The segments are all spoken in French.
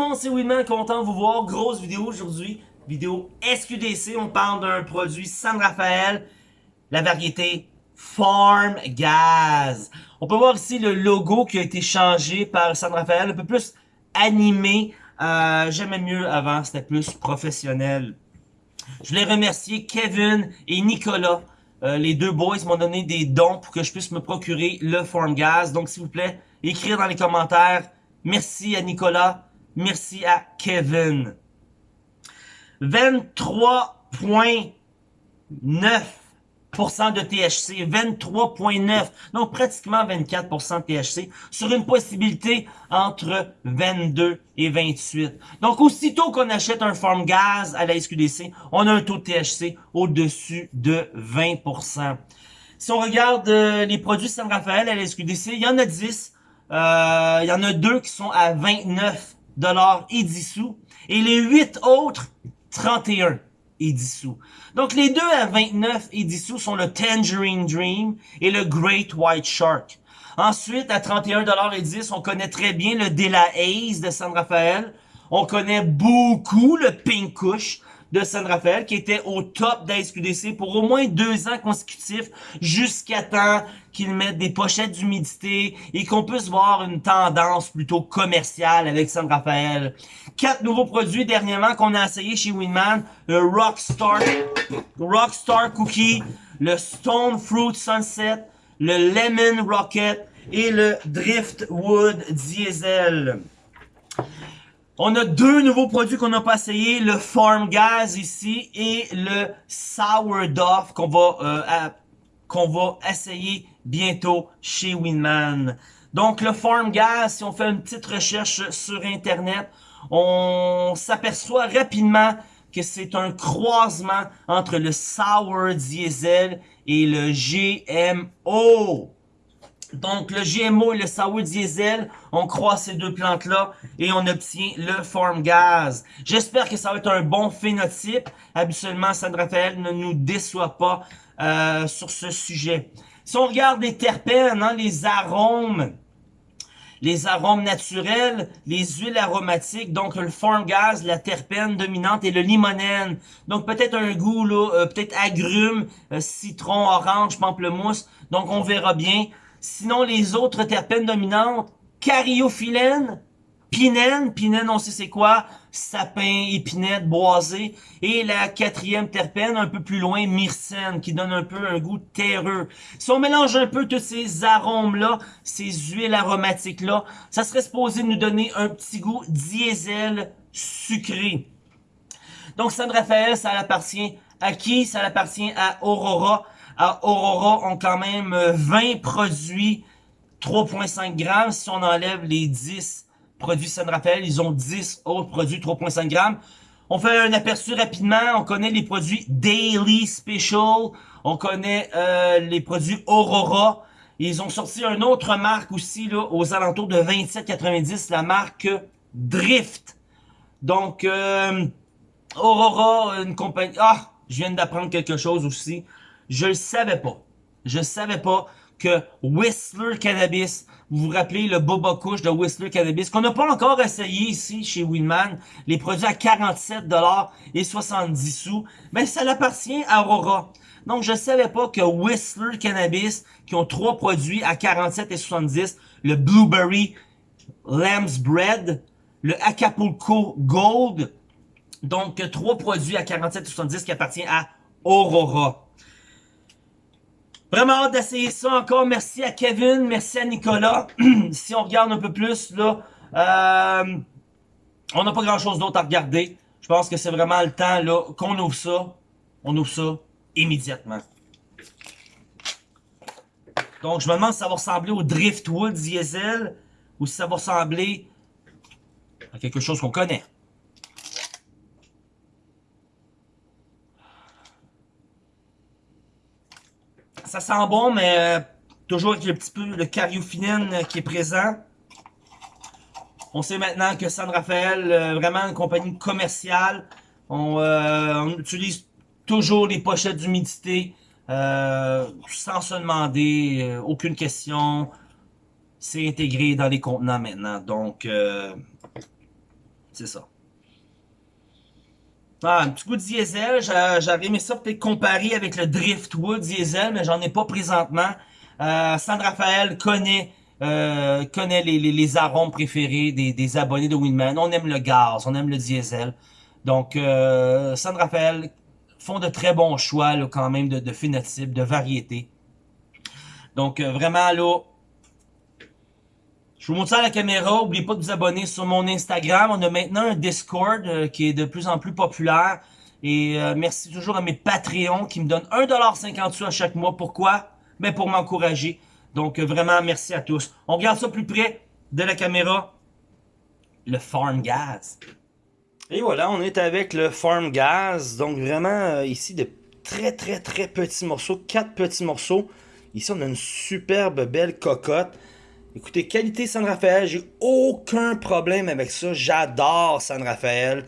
monde, c'est Winman, content de vous voir? Grosse vidéo aujourd'hui, vidéo SQDC. On parle d'un produit San Rafael, la variété Farm Gaz. On peut voir ici le logo qui a été changé par San Rafael, un peu plus animé. Euh, J'aimais mieux avant, c'était plus professionnel. Je voulais remercier Kevin et Nicolas. Euh, les deux boys m'ont donné des dons pour que je puisse me procurer le Farm Gaz. Donc, s'il vous plaît, écrire dans les commentaires. Merci à Nicolas. Merci à Kevin. 23.9% de THC, 23.9, donc pratiquement 24% de THC, sur une possibilité entre 22 et 28. Donc aussitôt qu'on achète un Farm Gaz à la SQDC, on a un taux de THC au-dessus de 20%. Si on regarde euh, les produits San Rafael à la SQDC, il y en a 10, euh, il y en a deux qui sont à 29 dollars et 10 sous. Et les 8 autres, 31 et 10 sous. Donc les deux à 29 et 10 sous sont le Tangerine Dream et le Great White Shark. Ensuite, à 31 dollars et 10, on connaît très bien le De La Haze de San Rafael. On connaît beaucoup le Pink Kush de San Rafael qui était au top d'ASQDC pour au moins deux ans consécutifs jusqu'à temps qu'ils mettent des pochettes d'humidité et qu'on puisse voir une tendance plutôt commerciale avec San Rafael. Quatre nouveaux produits dernièrement qu'on a essayé chez Winman, le Rockstar, Rockstar Cookie, le Stone Fruit Sunset, le Lemon Rocket et le Driftwood Diesel. On a deux nouveaux produits qu'on n'a pas essayé, le Farm Gas ici et le Sourdough qu'on va, euh, qu'on va essayer bientôt chez Winman. Donc le Farm Gas, si on fait une petite recherche sur Internet, on s'aperçoit rapidement que c'est un croisement entre le Sour Diesel et le GMO. Donc, le GMO et le sour diesel, on croit ces deux plantes-là et on obtient le farm gaz. J'espère que ça va être un bon phénotype. Habituellement, San Rafael ne nous déçoit pas euh, sur ce sujet. Si on regarde les terpènes, hein, les arômes, les arômes naturels, les huiles aromatiques, donc le farm gas, la terpène dominante et le limonène. Donc peut-être un goût, là, euh, peut-être agrumes, euh, citron, orange, pamplemousse. Donc on verra bien. Sinon, les autres terpènes dominantes, cariophyllène, pinène, pinène on sait c'est quoi, sapin, épinette, boisé, et la quatrième terpène un peu plus loin, myrcène, qui donne un peu un goût terreux. Si on mélange un peu tous ces arômes-là, ces huiles aromatiques-là, ça serait supposé nous donner un petit goût diesel sucré. Donc San Rafael, ça appartient à qui? Ça appartient à Aurora. Aurora ont quand même 20 euh, produits 3.5 grammes. Si on enlève les 10 produits San Rafael, ils ont 10 autres produits 3.5 grammes. On fait un aperçu rapidement. On connaît les produits Daily Special. On connaît euh, les produits Aurora. Ils ont sorti une autre marque aussi là, aux alentours de 27,90, la marque Drift. Donc, euh, Aurora, une compagnie... Ah, je viens d'apprendre quelque chose aussi. Je le savais pas. Je savais pas que Whistler Cannabis, vous vous rappelez le Boba Kush de Whistler Cannabis, qu'on n'a pas encore essayé ici chez Winman, les produits à 47$ et 70 sous, mais ça appartient à Aurora. Donc je savais pas que Whistler Cannabis, qui ont trois produits à 47 et 70, le Blueberry Lamb's Bread, le Acapulco Gold, donc trois produits à 47 et 70 qui appartiennent à Aurora. Vraiment hâte d'essayer ça encore. Merci à Kevin, merci à Nicolas. si on regarde un peu plus, là, euh, on n'a pas grand chose d'autre à regarder. Je pense que c'est vraiment le temps là qu'on ouvre ça. On ouvre ça immédiatement. Donc, je me demande si ça va ressembler au Driftwood Diesel ou si ça va ressembler à quelque chose qu'on connaît. Ça sent bon, mais euh, toujours avec le petit peu le cariophyllène euh, qui est présent. On sait maintenant que San Rafael, euh, vraiment une compagnie commerciale. On, utilise toujours les pochettes d'humidité sans se demander, aucune question. C'est intégré dans les contenants maintenant. Donc, C'est ça. Ah, un petit goût de diesel, j'aurais aimé ça peut-être comparer avec le Driftwood diesel, mais j'en ai pas présentement. Euh, San Rafael connaît euh, connaît les, les, arômes préférés des, des, abonnés de Winman. On aime le gaz, on aime le diesel. Donc, euh, San Rafael font de très bons choix là, quand même de, de phénotypes, de variétés. Donc, euh, vraiment, là, je vous montre ça à la caméra. N'oubliez pas de vous abonner sur mon Instagram. On a maintenant un Discord euh, qui est de plus en plus populaire. Et euh, merci toujours à mes Patreons qui me donnent 1,50$ à chaque mois. Pourquoi? Mais ben, pour m'encourager. Donc, euh, vraiment, merci à tous. On regarde ça plus près de la caméra. Le Farm Gas. Et voilà, on est avec le Farm Gas. Donc, vraiment, ici, de très, très, très petits morceaux. Quatre petits morceaux. Ici, on a une superbe belle cocotte. Écoutez, qualité San Rafael, j'ai aucun problème avec ça. J'adore San Rafael.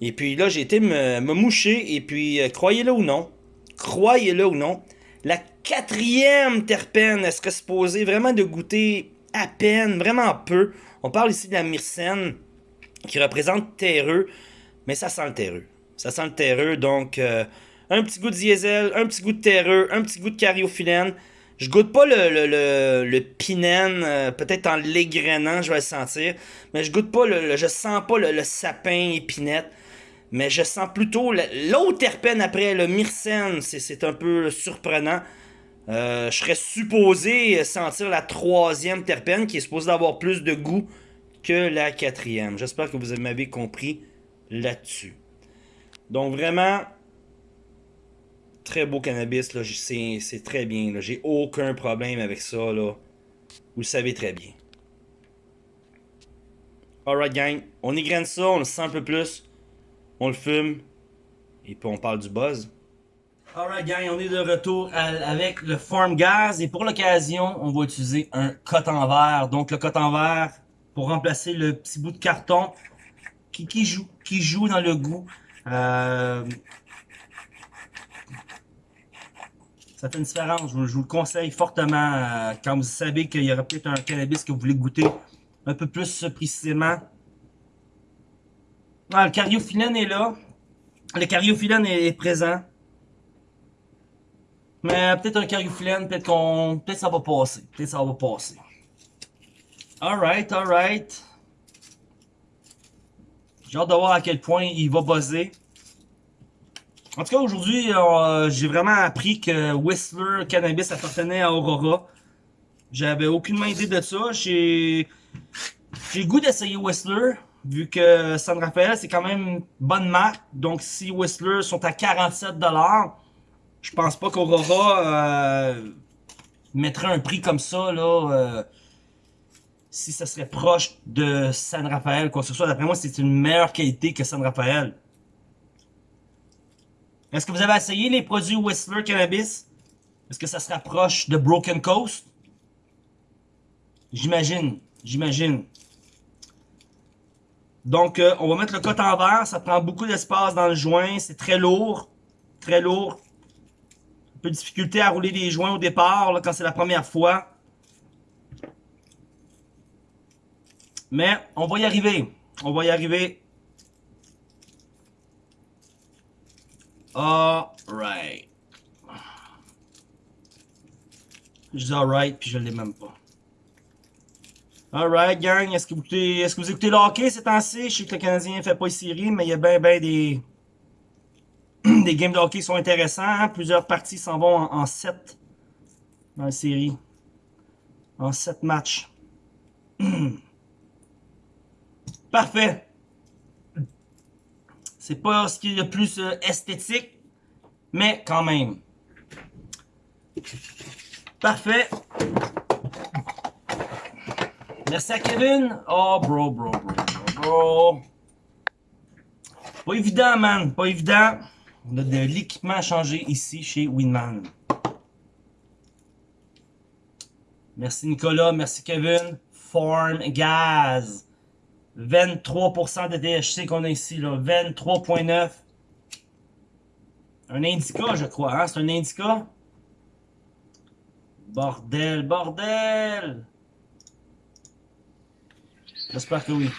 Et puis là, j'ai été me, moucher. Et puis, euh, croyez-le ou non, croyez-le ou non, la quatrième terpène, elle serait supposée vraiment de goûter à peine, vraiment peu? On parle ici de la myrcène, qui représente terreux, mais ça sent le terreux. Ça sent le terreux, donc euh, un petit goût de diesel, un petit goût de terreux, un petit goût de cariophyllène. Je goûte pas le, le, le, le pinène, euh, peut-être en l'égrenant, je vais le sentir. Mais je goûte pas le, je sens pas le, sapin épinette. Mais je sens plutôt l'autre terpène après, le myrcène. C'est un peu surprenant. Euh, je serais supposé sentir la troisième terpène qui est supposée avoir plus de goût que la quatrième. J'espère que vous m'avez compris là-dessus. Donc vraiment, très beau cannabis, là, c'est très bien. J'ai aucun problème avec ça. Là. Vous le savez très bien. Alright gang, on égrène ça, on le sent un peu plus, on le fume, et puis on parle du buzz. Alright gang, on est de retour avec le Farm Gas, et pour l'occasion, on va utiliser un coton verre. Donc le coton verre, pour remplacer le petit bout de carton qui, qui, joue, qui joue dans le goût. Euh, ça fait une différence. Je, vous le conseille fortement euh, quand vous savez qu'il y aura peut-être un cannabis que vous voulez goûter un peu plus précisément. Ah, le cariophyllène est là. Le cariophyllène est, présent. Mais peut-être un cariophyllène, peut-être qu'on. Peut-être ça va passer. Peut-être ça va passer. Alright, alright. J'ai hâte de voir à quel point il va buzzer. En tout cas, aujourd'hui, euh, j'ai vraiment appris que Whistler Cannabis appartenait à Aurora. J'avais aucune idée de ça. J'ai le goût d'essayer Whistler, vu que San Rafael, c'est quand même une bonne marque. Donc, si Whistler sont à 47$, je pense pas qu'Aurora euh, mettrait un prix comme ça, là, euh, si ça serait proche de San Rafael, quoi que ce soit. D'après moi, c'est une meilleure qualité que San Rafael. Est-ce que vous avez essayé les produits Whistler Cannabis? Est-ce que ça se rapproche de Broken Coast? J'imagine, j'imagine. Donc, euh, on va mettre le coton en verre. Ça prend beaucoup d'espace dans le joint. C'est très lourd. Très lourd. Un peu de difficulté à rouler les joints au départ, quand c'est la première fois. Mais, on va y arriver. On va y arriver. Alright. Je dis alright, puis je l'ai même pas. Alright, gang, est-ce que, vous écoutez, est-ce que vous écoutez le hockey ces temps-ci? Je sais que le Canadien fait pas une série, mais il y a bien, bien des, des games de hockey qui sont intéressants. Hein. Plusieurs parties s'en vont en, en 7 dans la série. En 7 matchs. Parfait. C'est pas ce qui est le plus euh, esthétique, mais quand même. Parfait. Merci à Kevin. Oh, bro, bro, bro, bro, bro. Pas évident, man. Pas évident. On a de l'équipement à changer ici chez Winman. Merci Nicolas. Merci Kevin. Form Gaz. 23% de THC qu'on a ici, là. 23.9. Un indica, je crois, hein? C'est un indica? Bordel, bordel! J'espère que oui.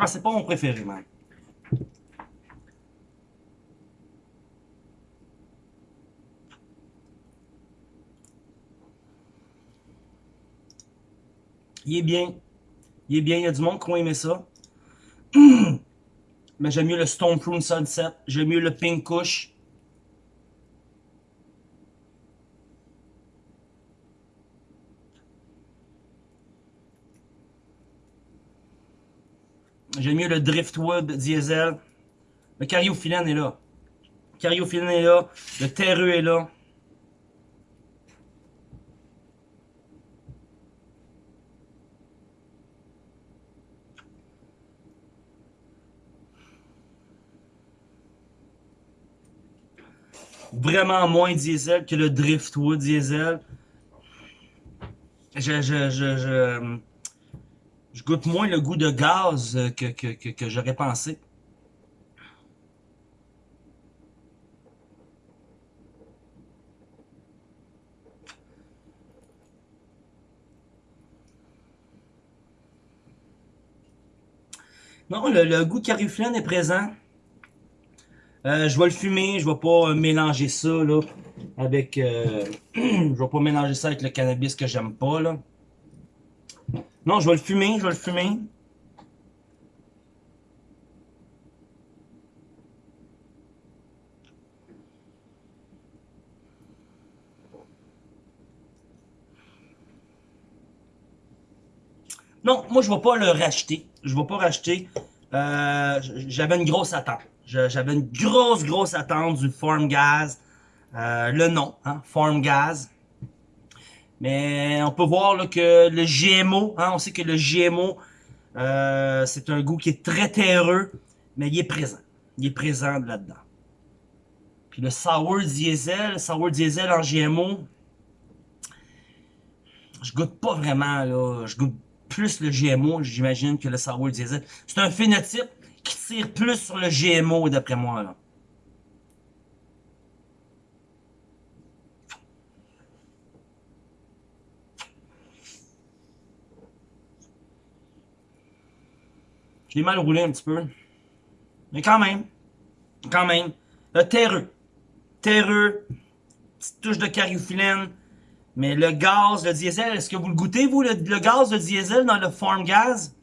Ah, c'est pas mon préféré, man. Il est bien. Il est bien. Il y a du monde qui va aimer ça. Mais j'aime mieux le Stone Prune Sunset. J'aime mieux le Pink Kush. J'aime mieux le Driftwood Diesel. Le Cariophyllène est là. Le Cariophyllène est là. Le Terreux est là. vraiment moins diesel que le Driftwood diesel. Je, je, je, je goûte moins le goût de gaz que, que, j'aurais pensé. Non, le, le goût cariflène est présent. Euh, je vais le fumer, je vais pas euh, mélanger ça avec euh, je vais pas mélanger ça avec le cannabis que j'aime pas. Non, je vais le fumer, je vais le fumer. Non, moi je vais pas le racheter. Je vais pas racheter. J'avais une grosse attente. J'avais une grosse, grosse attente du Form Gaz. Euh, le nom, hein, Form Gaz. Mais on peut voir là, que le GMO, hein, on sait que le GMO, euh, c'est un goût qui est très terreux, mais il est présent. Il est présent là-dedans. Puis le Sour Diesel, le Sour Diesel en GMO, je goûte pas vraiment, là. Je goûte plus le GMO, j'imagine, que le Sour Diesel. C'est un phénotype qui tire plus sur le GMO, d'après moi. Je l'ai mal roulé un petit peu. Mais quand même. Quand même. Le terreux. Terreux. Petite touche de cariophyllène. Mais le gaz, le diesel, est-ce que vous le goûtez, vous, le, gaz, le diesel dans le farm gaz?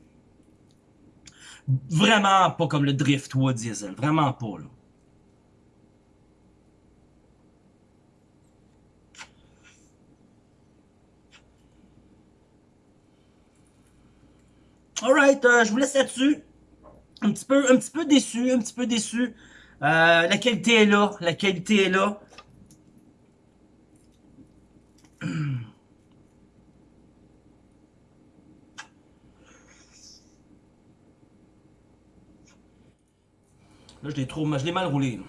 Vraiment pas comme le Driftwood Diesel. Vraiment pas, là. Alright, euh, je vous laisse là-dessus. Un petit peu, un petit peu déçu, un petit peu déçu. Euh, la qualité est là, la qualité est là. Là, je l'ai trop, je l'ai mal roulé.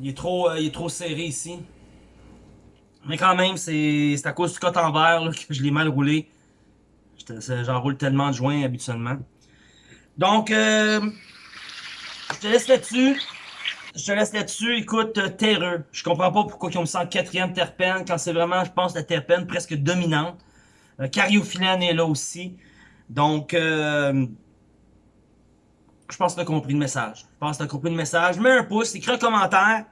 Il est trop, euh, il est trop serré ici. Mais quand même, c'est à cause du cote en verre que je l'ai mal roulé. J'en roule tellement de joints habituellement. Donc, euh, je te laisse là-dessus. Je te laisse là-dessus. Écoute, euh, terreux. Je comprends pas pourquoi ils ont mis en quatrième terpène quand c'est vraiment, je pense, la terpène presque dominante. Euh, est là aussi. Donc, euh, je pense que tu as compris le message. Je pense que tu as compris le message. Mets un pouce, écris un commentaire.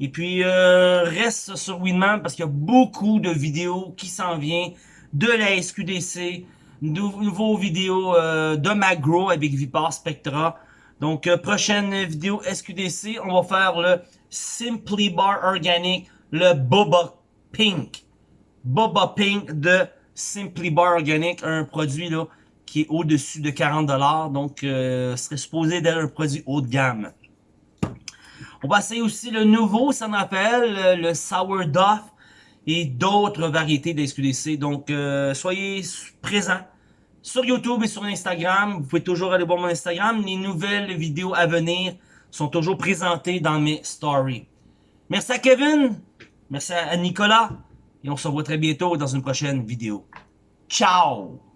Et puis, reste sur Winman parce qu'il y a beaucoup de vidéos qui s'en viennent de la SQDC, de nouveaux vidéos euh, de Magro avec Vipar Spectra. Donc, euh, prochaine vidéo SQDC, on va faire le Simply Bar Organic, le Boba Pink. Boba Pink de Simply Bar Organic, un produit là qui est au-dessus de 40$, donc euh, serait supposé d'être un produit haut de gamme. On va essayer aussi le nouveau ça rappelle, le Sourdough et d'autres variétés de SQDC. Donc, euh, soyez présents sur YouTube et sur Instagram. Vous pouvez toujours aller voir mon Instagram. Les nouvelles vidéos à venir sont toujours présentées dans mes stories. Merci à Kevin, merci à Nicolas, et on se revoit très bientôt dans une prochaine vidéo. Ciao!